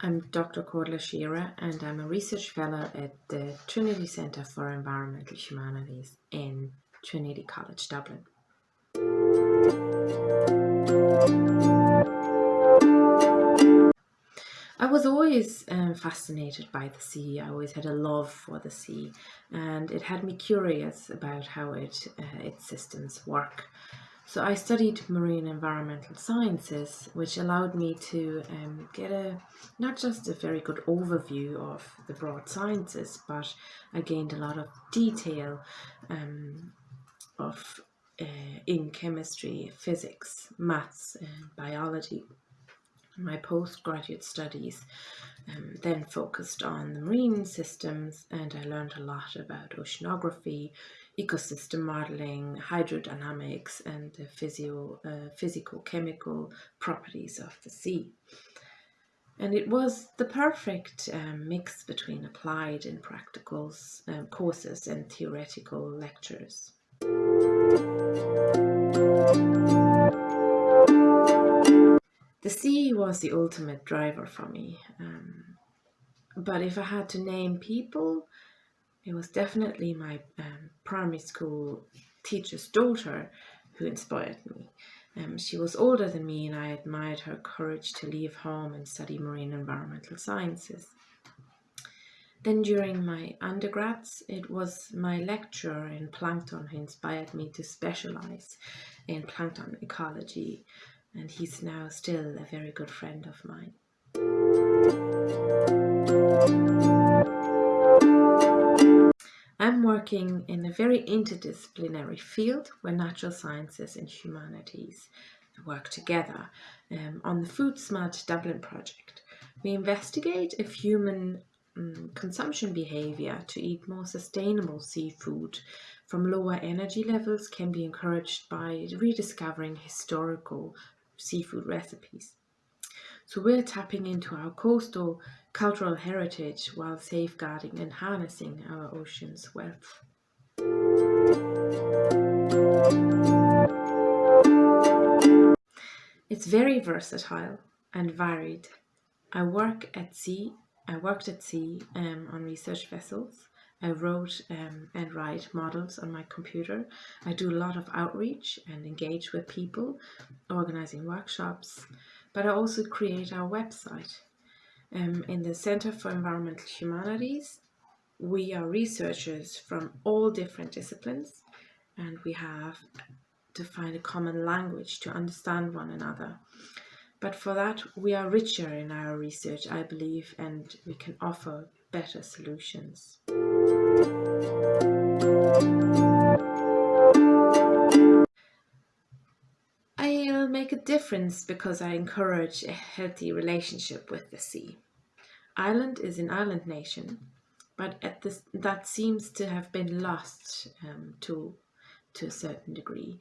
Dr. Cordula Scherer and I'm a research fellow at the Trinity Centre for Environmental Humanities in Trinity College Dublin. I was always um, fascinated by the sea. I always had a love for the sea and it had me curious about how it, uh, its systems work. So I studied marine environmental sciences, which allowed me to um, get a not just a very good overview of the broad sciences, but I gained a lot of detail um, of uh, in chemistry, physics, maths, and biology. My postgraduate studies um, then focused on the marine systems, and I learned a lot about oceanography, ecosystem modeling, hydrodynamics, and the physio, uh, physical chemical properties of the sea. And it was the perfect um, mix between applied and practical um, courses and theoretical lectures. The sea was the ultimate driver for me. Um, but if I had to name people it was definitely my um, primary school teacher's daughter who inspired me. Um, she was older than me and I admired her courage to leave home and study marine environmental sciences. Then during my undergrads, it was my lecturer in plankton who inspired me to specialize in plankton ecology and he's now still a very good friend of mine. I'm working in a very interdisciplinary field where natural sciences and humanities work together um, on the Food Smart Dublin project. We investigate if human um, consumption behavior to eat more sustainable seafood from lower energy levels can be encouraged by rediscovering historical seafood recipes. So we're tapping into our coastal cultural heritage while safeguarding and harnessing our ocean's wealth. It's very versatile and varied. I work at sea. I worked at sea um, on research vessels. I wrote um, and write models on my computer. I do a lot of outreach and engage with people, organizing workshops, but I also create our website. Um, in the Center for Environmental Humanities, we are researchers from all different disciplines and we have to find a common language to understand one another. But for that, we are richer in our research, I believe, and we can offer better solutions. I'll make a difference because I encourage a healthy relationship with the sea. Ireland is an island nation, but at this, that seems to have been lost um, to, to a certain degree.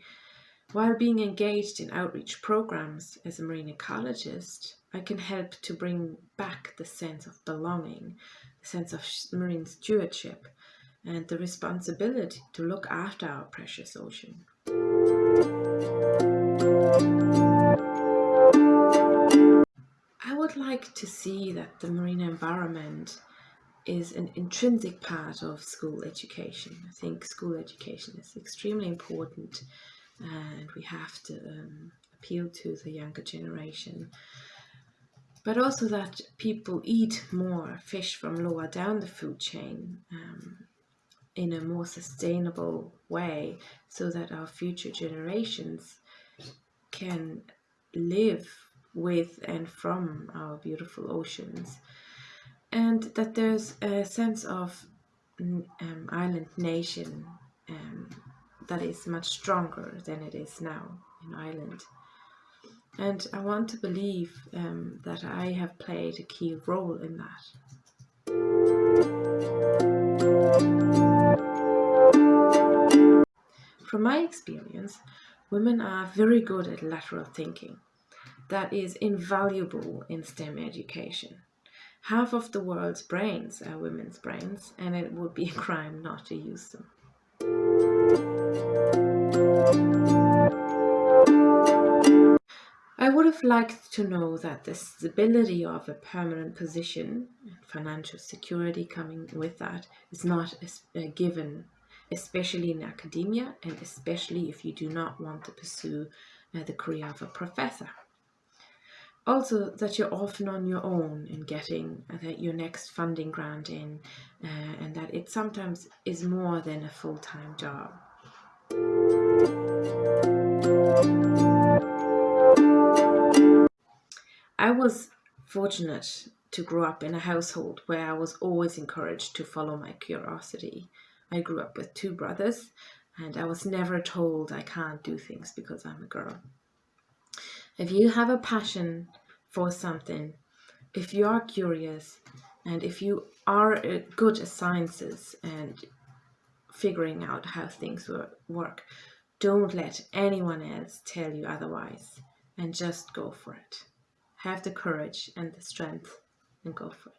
While being engaged in outreach programs as a marine ecologist, I can help to bring back the sense of belonging, the sense of marine stewardship, and the responsibility to look after our precious ocean. I would like to see that the marine environment is an intrinsic part of school education. I think school education is extremely important and we have to um, appeal to the younger generation. But also that people eat more fish from lower down the food chain um, in a more sustainable way so that our future generations can live with and from our beautiful oceans and that there's a sense of um, island nation um, that is much stronger than it is now in Ireland. And I want to believe um, that I have played a key role in that. From my experience, women are very good at lateral thinking. That is invaluable in STEM education. Half of the world's brains are women's brains, and it would be a crime not to use them. I would have liked to know that the stability of a permanent position and financial security coming with that is not a uh, given, especially in academia and especially if you do not want to pursue uh, the career of a professor. Also, that you're often on your own in getting uh, your next funding grant in, uh, and that it sometimes is more than a full time job. I was fortunate to grow up in a household where I was always encouraged to follow my curiosity. I grew up with two brothers and I was never told I can't do things because I'm a girl. If you have a passion for something, if you are curious, and if you are uh, good at sciences and figuring out how things work, don't let anyone else tell you otherwise and just go for it have the courage and the strength and go for it.